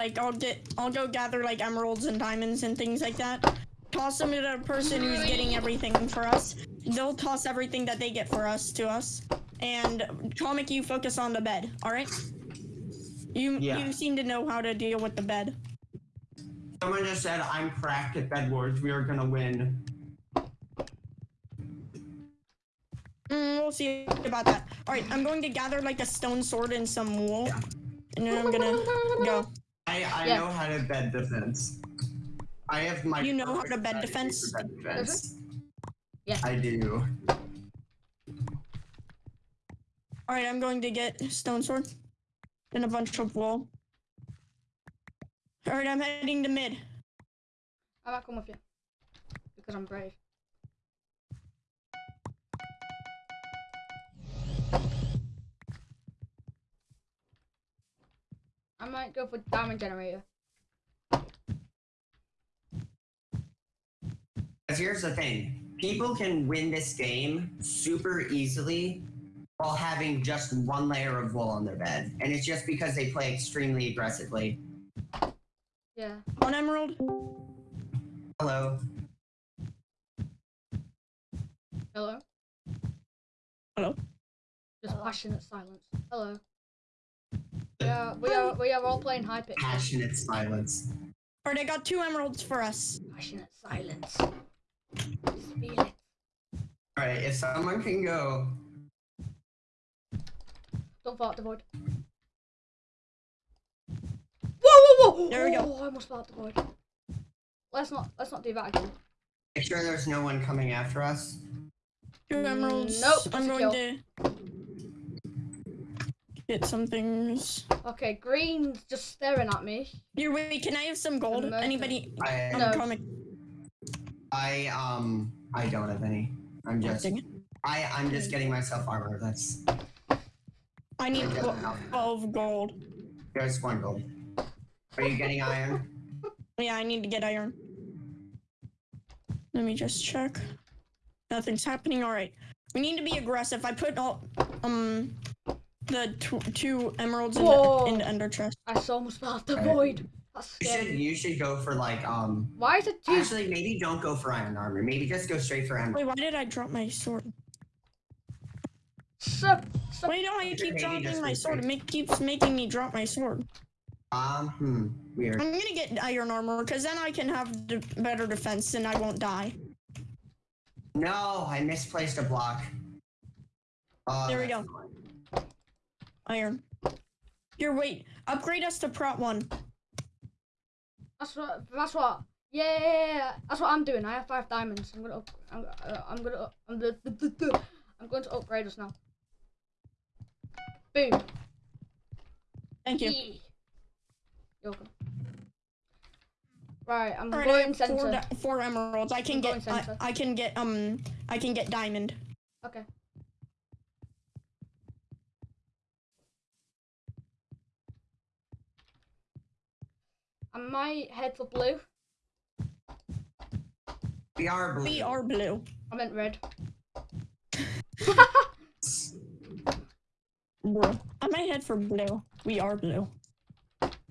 like I'll get I'll go gather like emeralds and diamonds and things like that. Toss them to the person who's getting everything for us. They'll toss everything that they get for us to us. And comic, you focus on the bed. All right. You Yeah. you seem to know how to deal with the bed. Someone just said I'm cracked at Bed Wars. We are gonna win. Mm, we'll see about that. All right, I'm going to gather like a stone sword and some wool, Yeah. and then I'm gonna go. I I Yeah. know how to bed defense. I have my. You know how to bed defense? for Bed defense. Yeah. I do. All right, I'm going to get stone sword and a bunch of wool. All right, I'm heading to mid. I might come with you because I'm brave. I might go for diamond generator. Because here's the thing people can win this game super easily while having just one layer of wool on their bed. And it's just because they play extremely aggressively. Yeah. One emerald. Hello. Hello. Hello. Just passionate silence. Hello. We are we are we are all playing high pitch. Passionate silence. All right, I got two emeralds for us. Passionate silence. Just feel it. Alright, if someone can go. Don't fall out the void. Whoa, whoa, whoa! There we go. Oh, I almost fell out the void. Let's not let's not do that again. Make sure there's no one coming after us. Two emeralds. Nope, I'm just a going to get some things. Okay, green's just staring at me. Here, wait. Can I have some gold? Anybody? I, Um, No. comic. I um I don't have any. I'm just Dang. I I'm just getting myself armor. That's I need I don't know. 12 gold. there's one gold. Are you getting iron? Yeah, I need to get iron. Let me just check. Nothing's happening. All right. We need to be aggressive. I put all um the tw- two emeralds in Whoa. the, in the ender chest. I so almost fell out the Okay. void. You should you should go for like um Why is it two? actually maybe don't go for iron armor. Maybe just go straight for emerald. Wait, why did I drop my sword? Sup, sup. Why don't I Maybe keep just dropping my sword? It straight. make, keeps making me drop my sword. Um hmm weird. I'm gonna get iron armor because then I can have de- better defense and I won't die. No, I misplaced a block. Oh, There we go. annoying. Iron. Here, wait. Upgrade us to prot one. That's what. That's what. Yeah, that's what I'm doing. I have five diamonds. I'm gonna. Up, I'm. Uh, I'm gonna. I'm, the, I'm going to upgrade us now. Boom. Thank you. You're welcome. Right, I'm All right, going four, center. di- four emeralds. I can I'm get. I. I can get. Um. I can get diamond. Okay. I might head for blue. We are blue. We are blue. I meant red. Bro. I might head for blue. We are blue.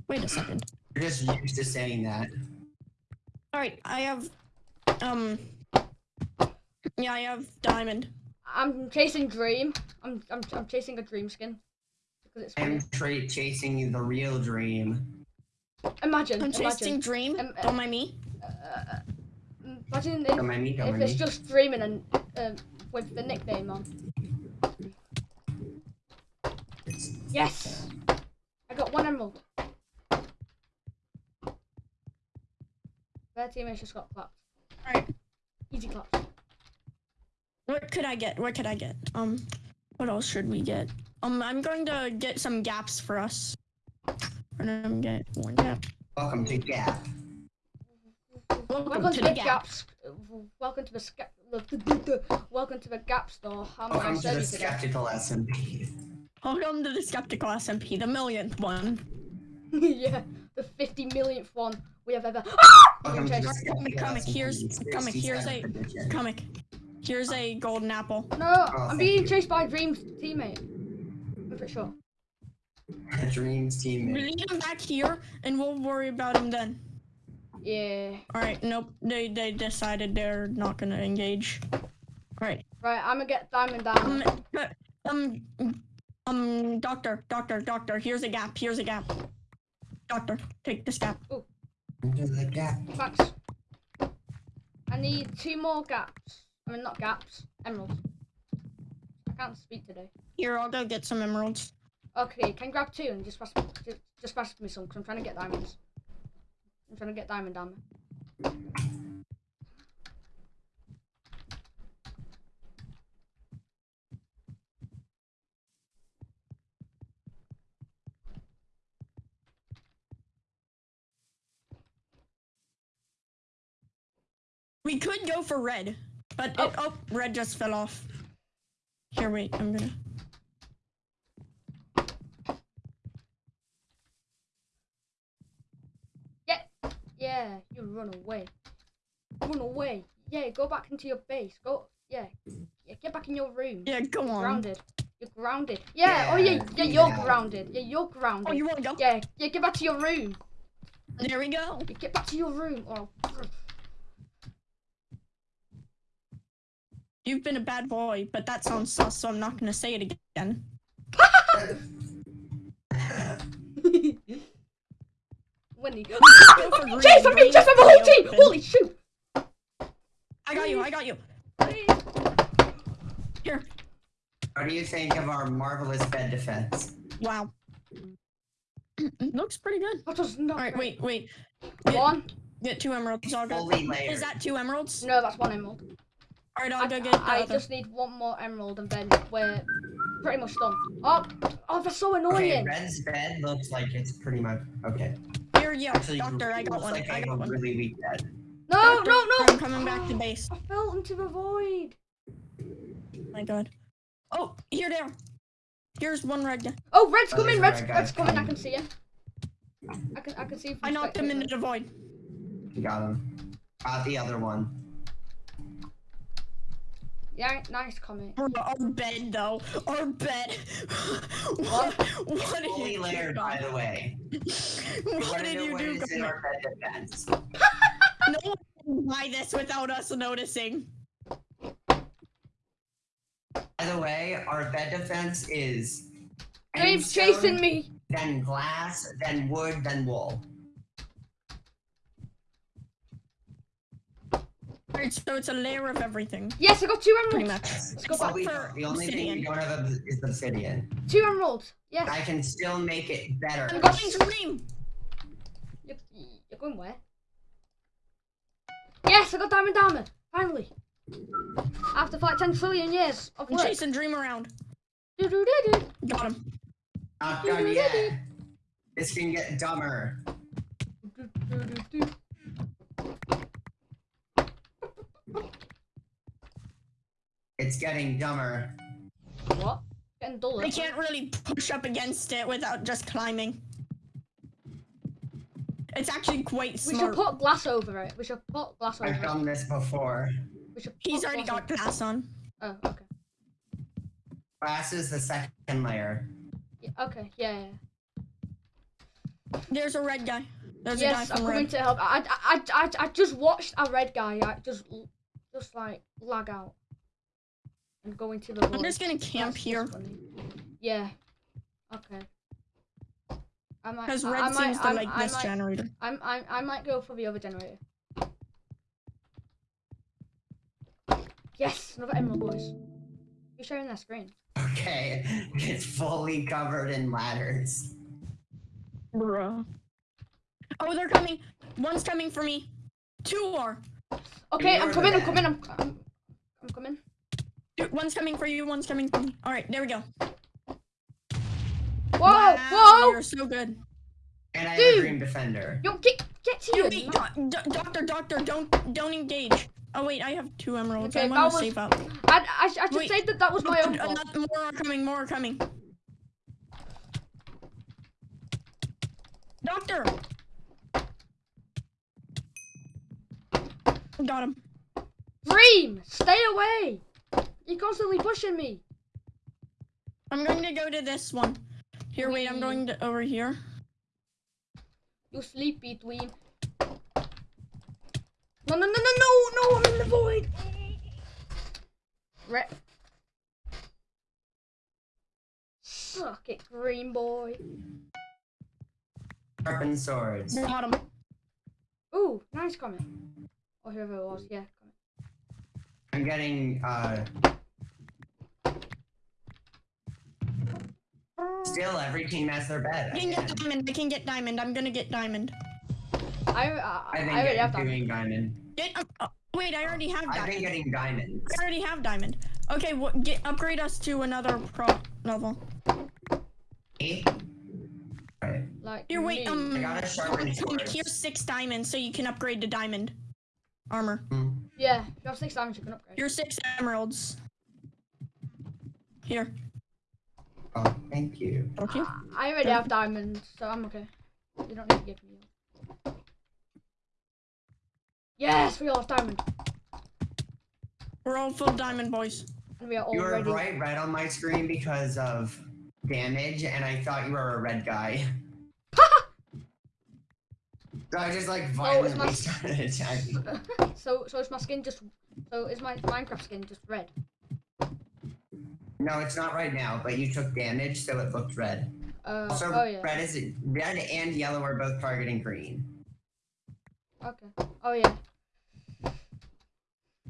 Wait a second. You're just used to saying that. All right. I have. Um. Yeah, I have diamond. I'm chasing dream. I'm I'm I'm chasing a dream skin because it's. I'm tra- chasing the real dream. Imagine, I'm imagine, chasing dream. Um, uh, Don't mind me. uh, imagine if, mind me, if mind it's me. just dreaming and um, with the nickname on. Yes, I got one emerald. Their teammates just got clapped. All right. Easy claps. What could I get? What could I get? Um. What else should we get? Um. I'm going to get some gaps for us. We're gonna get one gap. Welcome to Gap. Welcome, Welcome to, to the the gap. gaps. Welcome to the sca- the- the- the- the- Welcome to the Gap store. How I Welcome to the you today? skeptical SMP. Welcome to the skeptical SMP, the millionth one. yeah, the 50 millionth one we have ever. Ah! Welcome to the Chase. Comic, SMP. here's- comic, here's a- 67th. Comic. Here's a golden apple. No, Oh, I'm being you. chased by Dream's teammate. I'm pretty sure. Dreams teammate. Lead him back here, and we'll worry about him then. Yeah. All right. Nope. They they decided they're not gonna engage. All right. Right, I'm gonna get diamond down. Um. uh, Um. Um. Doctor. Doctor. Doctor. Here's a gap. Here's a gap. Doctor, take this gap. Into the gap. Thanks. I need two more gaps. I mean, not gaps. Emeralds. I can't speak today. Here, I'll go get some emeralds. Okay, can grab two and just pass me, just, just pass me some? Cause I'm trying to get diamonds. I'm trying to get diamond armor. We could go for red, but oh, it, oh red just fell off. Here, wait, I'm gonna. Yeah, you run away. Run away. Yeah, go back into your base. Go. Yeah. Yeah, get back in your room. Yeah, go You're on. grounded. You're grounded. Yeah. Oh yeah. Yeah, Yeah, you're yeah. grounded. Yeah, you're grounded. Oh, you wanna go? Yeah. Yeah, get back to your room. There we go. Yeah, Get back to your room. Oh. You've been a bad boy, but that sounds sus, so I'm not gonna say it again. Wendy. Go for green. Chase for me! Green Chase for is my whole team! open. Holy shoot! I got you. I got you. Here. What do you think of our marvelous bed defense? Wow. Looks pretty good. That was not All right, great. wait, wait. Get, One? get two emeralds. I'll go. Fully layered. Is that two emeralds? No, that's one emerald. All right, I'll I, go get the I other. just need one more emerald and then we're pretty much done. Oh, oh, that's so Okay, annoying. Red's bed looks like it's pretty much okay. Here, yeah, Actually, doctor. I got looks one. Like I got one. Really weak at. No, doctor, no, no! I'm coming back to base. I fell into the void. Oh my god. Oh, here they are. Here's one red guy. Oh, red's Oh, coming, red's, red red's coming. I can see him. I can, I can see I knocked him into the void. You got him. Got the other one. Yeah, nice comment. Bro, our bed though. Our bed. what? What did Fully you layered, do? by the way. What What did you do? is in our bed defense? No one can buy this without us noticing. By the way, our bed defense is Dave's endstone, chasing me. Then glass, then wood, then wool. Alright, so it's a layer of everything, Yes, I got two emeralds. pretty much. Let's go Well, back we for the only thing we don't have is obsidian. Two emeralds. Yes. I can still make it better. I'm going to dream. You're, you're going where? Yes, I got diamond armor. Finally. After like 10 trillion years of I'm work. chasing dream around. Do-do-do-do. Got him. Not done yet. This can get dumber. It's getting dumber. What? Getting duller. I can't really push up against it without just climbing. It's actually quite smart. We should put glass over it. We should put glass over I've it. done this before. We should He's already glass got glass on. Oh, okay. Glass is the second layer. Yeah, okay, yeah, yeah. There's a red guy. There's Yes, a guy I'm from coming red. to help. I, I, I, I, I just watched a red guy. I just, just like lag out and go into the. I'm void. just gonna camp That's here. Yeah. Okay. I might. because red I might, seems to I, like I this might, generator. I'm, I'm, I might go for the other generator. Yes, another emerald, boys. You're sharing that screen. Okay, it's fully covered in ladders. Bruh. Oh, they're coming. One's coming for me. Two are. Okay, I'm coming. I'm coming. I'm, I'm, I'm coming. Two- One's coming for you. One's coming for me. All right, there we go. Whoa! wow, Whoa! You're so good. And I have a dream defender. Yo, get, get You here. wait, do- doctor, doctor, don't, don't engage. Oh wait, I have two emeralds. Okay, I want to was- save up. I, I, I should Wait. say that that was my own fault. More are coming. More are coming. Doctor. Got him. Dream, stay away. You're constantly pushing me. I'm going to go to this one. Here, wait, I'm going to over here. You sleepy tween. No, no, no, no, no, no, I'm in the void. Re- Suck it, green boy. Sharpen swords. Bottom. Ooh, nice comment. Or whoever it was, yeah. Comment. I'm getting uh still every team has their bed. I can get diamond. I can get diamond. I'm gonna get diamond. I, I, I've I been already have getting that. doing diamond. Get. Uh, uh, wait, I already have Diamond. I've diamond. been getting diamonds. I already have diamond. Okay, what? Get upgrade us to another pro level. Eight. Right. Like, Here, wait. me. Um, I got a sharpened sword. here's six diamonds, so you can upgrade to diamond armor. Hmm. Yeah, if you have six diamonds, you can upgrade. Here's six emeralds. Here. Oh, thank you. Okay. I already have diamonds, so I'm okay. You don't need to give me. Yes, we all have diamond, We're all full diamond boys. and we are all You were ready. bright red on my screen because of damage, and I thought you were a red guy. so I just like Oh, it's my- violently started attacking. so, so is my skin just? So is my Minecraft skin just red? No, it's not right now, but you took damage, so it looked red. Uh, Also, oh yeah. red is red and yellow are both targeting green. Okay. Oh yeah.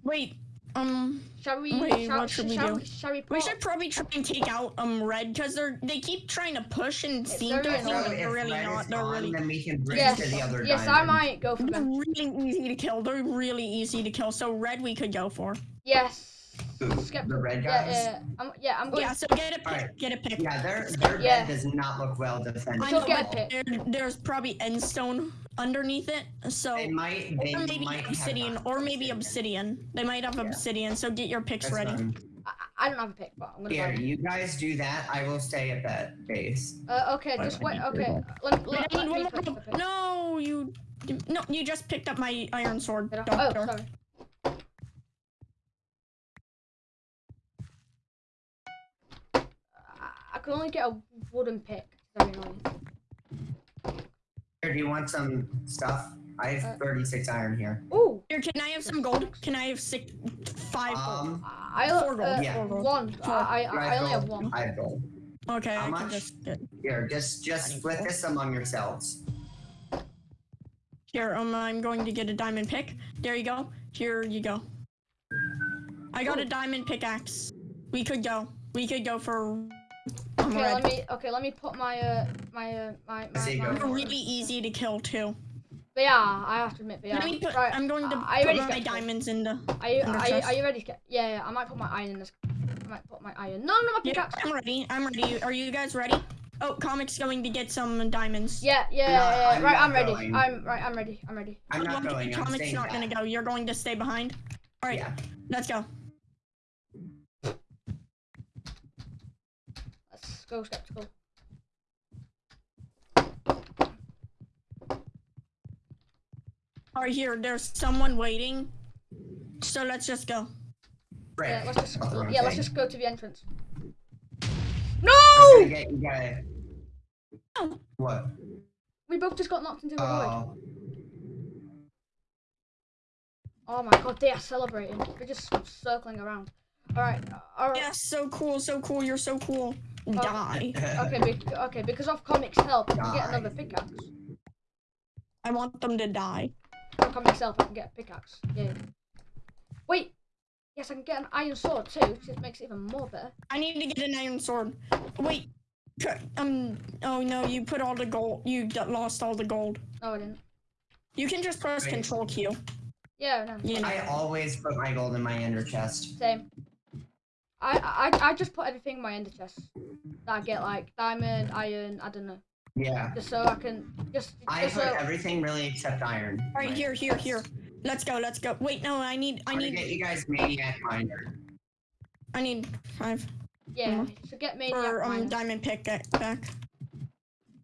Wait. Um, Shall we? Wait, shall, what should we shall do? shall we? we should probably try and take out um red because they're they keep trying to push and It's seem to very think that if they're really red not. is They're gone, really then we can bridge Yes. to the other Yes, I might go for They're really easy to kill. They're really easy to kill. So red we could go for. Yes. Ooh, Skip- the red Yeah, guys. yeah. I'm, yeah, I'm going. Yeah. So get a pick. Alright. Get a pick. Yeah, their their Yeah. bed does not look well defended. I Still know, get a but pick. there, there's probably endstone underneath it. So They might they or maybe might have obsidian, not or maybe obsidian. They might have Yeah. obsidian. So get your picks That's ready. fine. I, I don't have a pick, but I'm gonna. Here, buy one. you guys do that. I will stay at that base. Uh, okay, Why just wait. Okay, purple? let, let, let me pick pick. No, you. No, you just picked up my iron sword, doctor. Oh, sorry. I, I could only get a wooden pick. Very annoying. Here, do you want some stuff? I have Uh, 36 iron here. Ooh, Here, can I have some gold? Can I have six, five gold? Um, I Four gold, uh, yeah. one. Four. I, you I, I have only have one. I have gold. Okay, How I much? can just get. Here, just just split gold. this among yourselves. Here, um, I'm going to get a diamond pick. There you go. Here you go. I got a diamond pickaxe. We could go. We could go for. Okay, red. let me. Okay, let me put my uh my uh my my. see you my go. They're really easy to kill too. But yeah, I have to admit, but yeah. Let me put. right. I'm going to I- I put my got diamonds in the. Are you, are, you, are you ready? to get- Yeah, yeah, I might put my iron in this. I might put my iron. No, no, my Yeah, pickaxe. I'm ready. I'm ready. Are you guys ready? Oh, comic's going to get some diamonds. Yeah, yeah, No, yeah, yeah. I'm right, I'm ready. going. I'm right. I'm ready. I'm ready. I'm not Okay, going. I'm Comic's not back. gonna go. You're going to stay behind. All right, Yeah. let's go. Let's go skeptical. All right, here. There's someone waiting. So let's just go. Frick. Yeah, let's just That's the wrong yeah, let's just go to the entrance. No! gonna get you guys. Oh. What? We both just got knocked into the void. Oh, Oh my god, they are celebrating. They're just circling around. All right, all right. Yes, so cool, so cool. You're so cool. Die. Okay, be- okay. Because of comics help, I can get another pickaxe. I want them to die. From comics help, I can get a pickaxe. Yeah. Wait. Yes, I can get an iron sword too, which makes it even more better. I need to get an iron sword. Wait. c- Um. Oh no, you put all the gold. You lost all the gold. No, I didn't. You can just press Wait. Control Q. Yeah, no. You know. I always put my gold in my ender chest. Same. I, I I just put everything in my ender chest. That I get like diamond, iron, I don't know. Yeah. Just so I can just, I just put so everything really except iron. All right, here, here, here. Let's go. Let's go. Wait, no. I need. I I'm gonna need. get you guys maniac miner. I need five yeah. So get me for um miner. diamond pick back. back.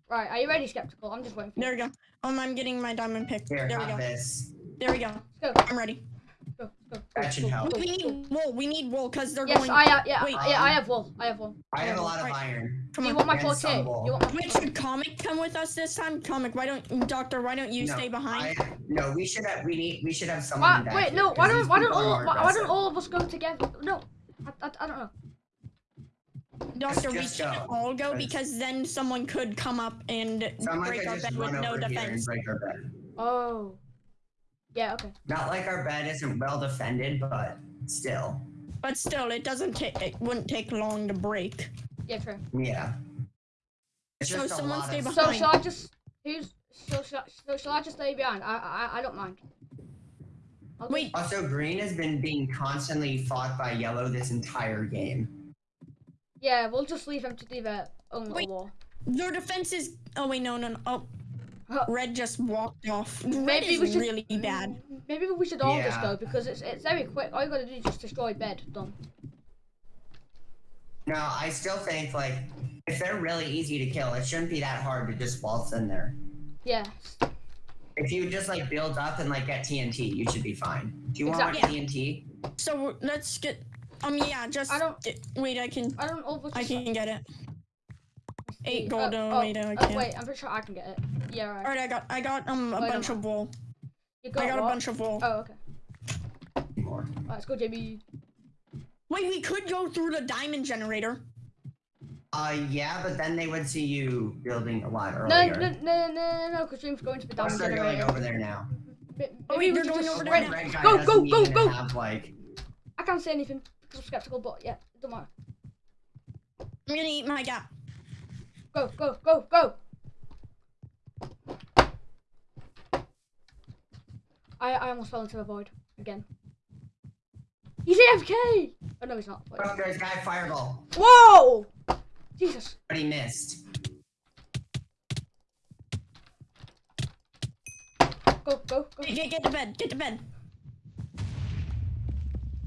Right, are you ready, skeptical? I'm just waiting for. There we go. Um, I'm getting my diamond pick. Here, There we go. this. There we go. Let's go. I'm ready. Let's go. Let's go, That should go, help. We need wool. We need wool because they're Yes, going. I have. Yeah, Wait, yeah, I have wool. I have wool. I have a lot of Right. iron. Come you on. want my and 4K? some wool. You want my Wait, should comic come with us this time? Comic, why don't Doctor? Why don't you No, stay behind? I, no, we should have. We need. We should have someone. Why, wait, here, no. 'cause Why don't why don't all why, why don't all of us go together? No, I, I, I don't know. Doctor, we just shouldn't go, all go 'cause- because then someone could come up and Someone break could our bed with no over here and defense. break our bed. Oh. Yeah. Okay. Not like our bed isn't well defended, but still. But still, it doesn't take. It wouldn't take long to break. Yeah. True. Yeah. It's So just someone stay of behind. So shall I just who's so shall, so shall I just stay behind? I I I don't mind. I'll Wait, Also, green has been being constantly fought by yellow this entire game. Yeah, we'll just leave them to do their own little Wait. war. their defense is. Oh wait, no, no, no. Oh, Huh. Red just walked off. Red Maybe is we should- really bad. Maybe we should all just go because it's it's very quick. All you gotta do is just destroy bed. Done. No, I still think like if they're really easy to kill, it shouldn't be that hard to just waltz in there. Yeah. If you just like build up and like get TNT, you should be fine. Do you want Exactly. TNT? So let's get. Um, yeah, just. I don't- get- wait, I can. I don't all I just- can get it. Eight Oh, gold. oh, Oh, wait, I oh, can't. wait, I'm pretty sure I can get it. Yeah, right. All right, I got. I got um a Wait, bunch of wool. You I got a bunch of wool. Oh, okay. More. Alright, let's go, JB. Wait, we could go through the diamond generator. Uh, yeah, but then they would see you building a lot No, earlier. no, no, no, no, because Dream's going to the Plus, diamond they're going generator. over there now. Ma- Oh, Maybe wait, we they're going over The there now. red Go, go, go, even go! Have, like, I can't say anything because I'm skeptical, but yeah, it don't matter. I'm gonna eat my gap. Go, go, go, go! I, I almost fell into a void again. He's AFK! Oh no, he's not. Wait. oh, there's guy fireball, Whoa! Jesus. but he missed. Go, go, go. Get, get to bed. Get to bed.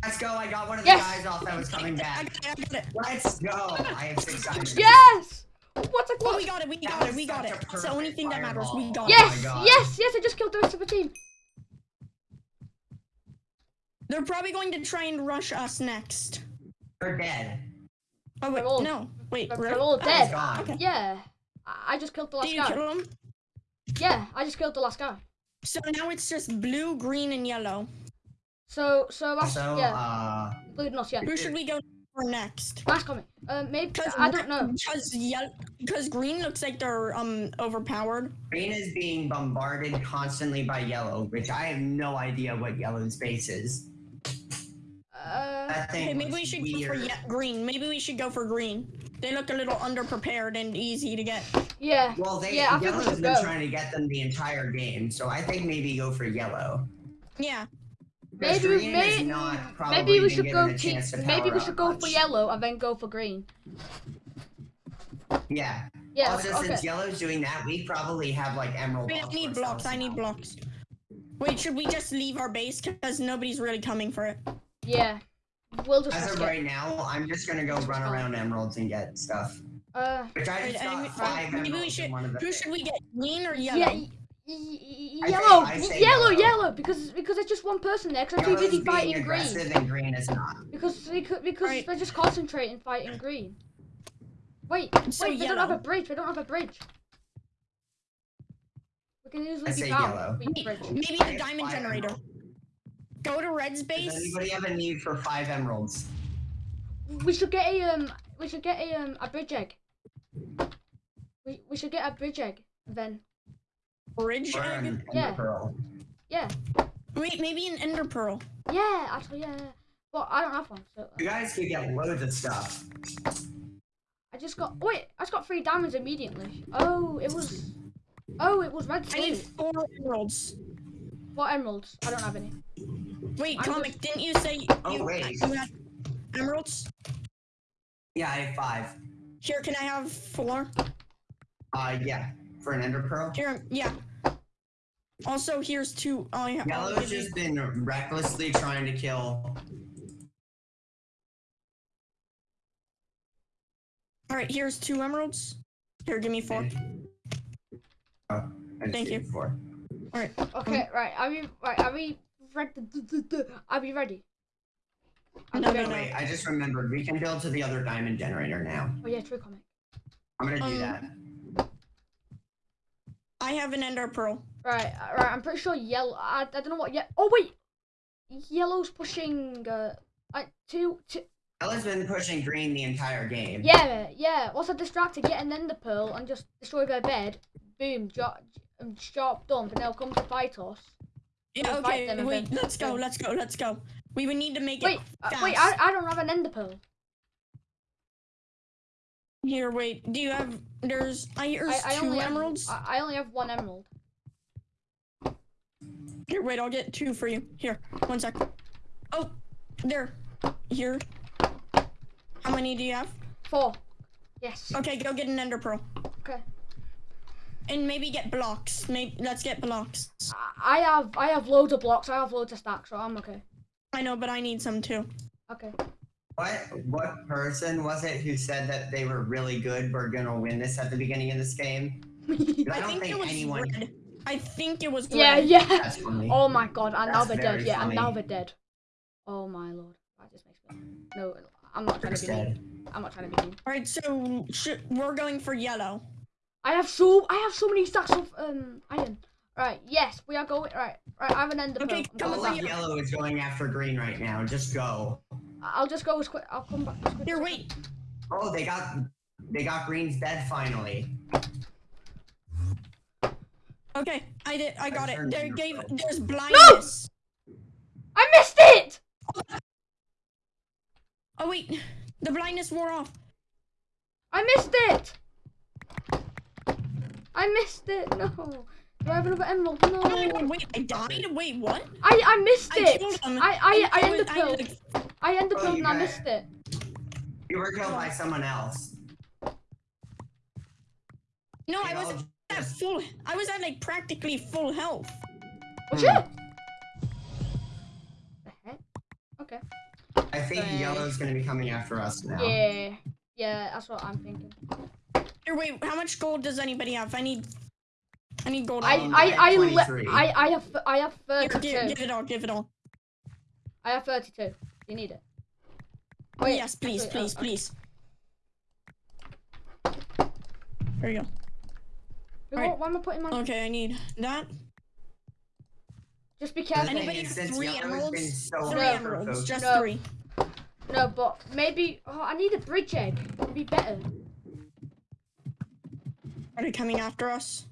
Let's go. I got one of Yes! the guys off that was coming I back. got it. I got it. Let's go. I have six diamonds. Yes! What's a Oh, we got it. We That got it. We got it. a It's the only perfect thing that matters. We fireball. got it. Yes, God. yes, yes, I just killed the rest of the team. They're probably going to try and rush us next. They're dead. Oh wait, They're all- no. Wait, they're- really? they're all Oh, dead. He's. Okay. Yeah. I I just killed the last Did you guy. kill them? Yeah, I just killed the last guy. So now it's just blue, green, and yellow. So, so that's, Also, yeah, uh, including us, yeah. Who should we go for next? Last comment. Uh, maybe, Because I don't know. Because yellow, because green looks like they're um overpowered. green is being bombarded constantly by yellow, which I have no idea what yellow's base is. Uh, Okay, maybe we should go for ye- green. Maybe we should go for green. They look a little underprepared and easy to get. yeah. Well, they Yeah, I think we yellow's should been go. trying to get them the entire game, so I think maybe go for yellow. Yeah. Because Maybe, green has maybe, not probably maybe we should go to, maybe we should go much. for yellow and then go for green. Yeah. Yeah, also, okay. since yellow's doing that, we probably have like emerald. Wait, I blocks need blocks. I need blocks. Wait, should we just leave our base because nobody's really coming for it? Yeah. We'll just As risk of it. right now, I'm just gonna go run around emeralds and get stuff. Uh, Which I Wait, just I got mean- five maybe we emeralds should- in one of the Who should we get? Green or yellow? yeah. Y- y- I say- Yellow, I say yellow, yellow. yellow, because because there's just one person there. Because I'm too busy being fighting green. and green is not. Because because, because Right. they're just concentrating fighting green. Wait, So wait, we don't have a bridge. We don't have a bridge. We can easily I be say found. yellow. if we have a bridge. Maybe the diamond generator. emeralds. Go to Red's base. Does base. anybody have a need for five emeralds? We should get a um. We should get a um a bridge egg. We we should get a bridge egg then. Bridge Or egg. Yeah. pearl? Yeah, Wait, maybe an ender pearl. yeah, actually yeah. yeah. But I don't have one, so You guys could get loads of stuff. I just got. Wait, I just got three diamonds immediately. Oh, it was. Oh, it was red I need four emeralds. What emeralds? I don't have any. Wait, I'm comic, didn't you say Oh, wait. you had emeralds? Yeah, I have five. Here, can I have four? Uh, yeah, for an ender pearl. Here, yeah. Also, here's two. Oh, yeah. I'll Yellow's just been recklessly trying to kill. All right, here's two emeralds. Here, give me four. Oh, I Thank you. Four. All right. Okay, right. Are we right? Are we ready. I'll ready. I'll No, be no, no. Wait, I just remembered. We can build to the other diamond generator now. Oh yeah, true comic. I'm gonna do Um, that. I have an ender pearl. Right, uh, right. I'm pretty sure yellow. I, I don't know what yet. Oh wait, yellow's pushing. Uh, like two, two. Ella's been pushing green the entire game. Yeah, yeah. Once I distracted, get an ender pearl and just destroy their bed. Boom, drop, sharp dump, and they'll come to fight us. Yeah, We'll fight okay, them wait, let's go, let's go, let's go. We would need to make Wait, it uh, wait. I, I don't have an ender pearl. Here, wait, do you have, there's, I, I, there's I two only emeralds. Have, I, I only have one emerald. Here, wait, I'll get two for you. Here, one sec. Oh, there, here. How many do you have? Four. Yes. Okay, go get an ender pearl. Okay. And maybe get blocks. Maybe, let's get blocks. I I have I have loads of blocks. I have loads of stacks, so I'm okay. I know, but I need some too. Okay. What what person was it who said that they were really good? We're gonna win this at the beginning of this game. I, I don't think, think, it was anyone. red. I think it was yeah, yeah. That's funny. Oh my god, and now That's they're dead. very Yeah, and now funny. they're dead. Oh my lord. That just makes me. No, I'm not trying to be Dead. mean. I'm not trying to be mean. All right, so sh- we're going for yellow. I have so I have so many stacks of um iron. Right, yes, we are going. Right, right. I have an ender Okay, pearl. I'm come coming over All of yellow is going after green right now. Just go. I'll just go as quick. I'll come back. As quick Here, as I wait. Oh, they got they got green's bed finally. Okay, I did. I got it. There gave. phone. There's blindness. can. I missed it. Oh wait, the blindness wore off. I missed it. I missed it. No. Do I have another emerald? No. Oh wait, I died? Wait, what? I I missed I it. killed. I I I killed- ended I pill. like- I ended Oh, pill you and I missed it. You were killed by someone else. No, I was all at full. I was at like practically full health. Was Hmm. The heck? Okay. I think Right. yellow's gonna be coming after us now. Yeah. Yeah, that's what I'm thinking. Here, wait. How much gold does anybody have? I need. I need gold. I I I, like le- 23. I I have I have Here, 32. give, give it all. Give it all. I have 32. You need it. Oh Wait, yes, please, actually, please, oh, okay. please. There you go. Wait, Alright. what, why am I putting my? Okay, I need that. Just be careful. thing Anybody is, have three emeralds? so Three emeralds, just No. three. No, but maybe. Oh, I need a bridge egg. It'd be better. Are they coming after us?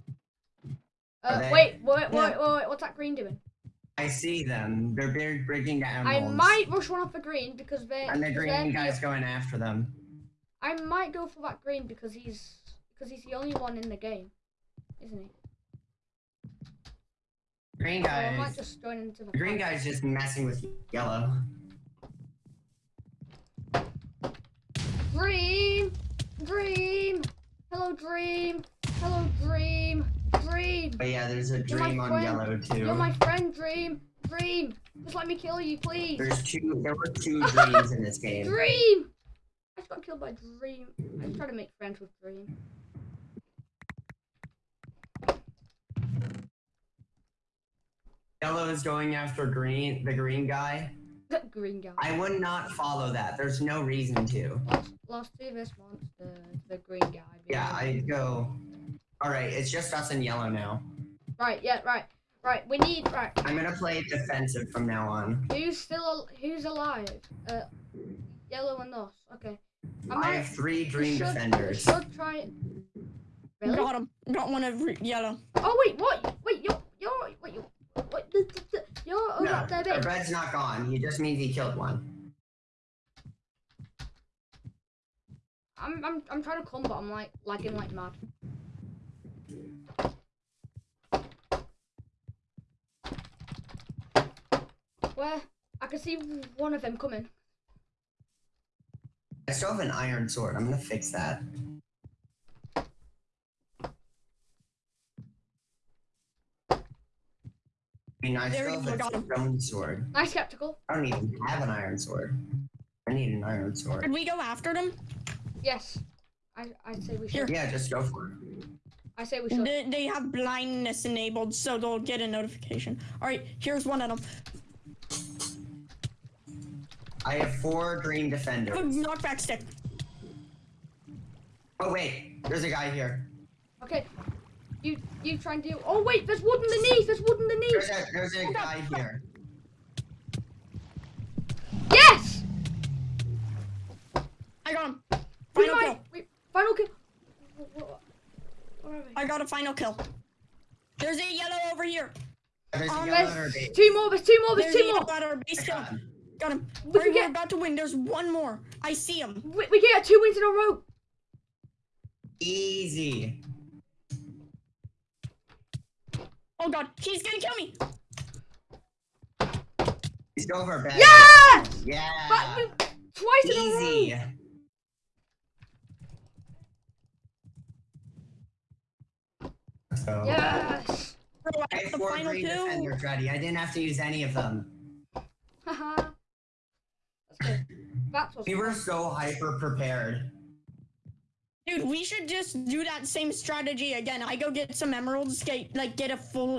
Uh, they? wait, wait, wait, Yeah. wait, wait, what's that green doing? I see them. They're bri- bridging the I might rush one off the green because they. And the because green they're guy's going after them. I might go for that green because he's because he's the only one in the game, isn't he? Green So I might just join into the. the green guy's just messing with yellow. Dream, dream, hello, dream, hello, dream, dream. But yeah, there's a dream on friend. yellow too. You're my friend, dream, dream. Just let me kill you, please. There's two. There were two dreams in this game. Dream. I just got killed by Dream. I am trying to make friends with Dream. Yellow is going after green, the green guy. Green guy. I would not follow that. There's no reason to. Lost, lost to this monster. The green guy. Yeah, I go. All right, it's just us and yellow now. Right. Yeah. Right. Right. We need. Right. I'm gonna play defensive from now on. Who's still? Who's alive? Uh, yellow and us. Okay. I I have three we dream should, defenders. We should try it. Really? Got him. Got one of yellow. Oh wait. What? Wait. You're. You're. Wait. You're. What? the- the- the- You're over No, at their the base. red's not gone. He just means he killed one. I'm. I'm. I'm trying to come, but I'm like lagging like mad. Where? I can see one of them coming. I still have an iron sword. I'm gonna fix that. Mean, I There still we go, got have him. a stone sword. Nice skeptical. I don't even have an iron sword. I need an iron sword. Did we go after them? Yes. I. I say we Here. should. Yeah, just go for it. I say we should. They, they have blindness enabled, so they'll get a notification. All right, here's one of them. I have four green I have a defenders. knockback stick. Oh wait, there's a guy here. Okay. You you try and deal. Oh wait, there's wood underneath. There's wood There's underneath. a there's a guy here. Yes. I got him. Final might. kill. Wait, final kill. Wh- wh- Where are we? I got a final kill. There's a yellow over here. There's a Um, There's two more. There's two more. There's There's two more. at our base I kill. got him. Got him. We We're, we're get- about to win. There's one more. I see him. We, we get two wins in a row. Easy. Oh god, he's gonna kill me. He's over bed. Yes. Yeah. But we, twice in a Easy. row. So, Yes. Bro, I I have the four final green two. defenders ready. I didn't have to use any of them. Haha. That's good. We were so hyper prepared. Dude, we should just do that same strategy again. I go get some emeralds, get like get a full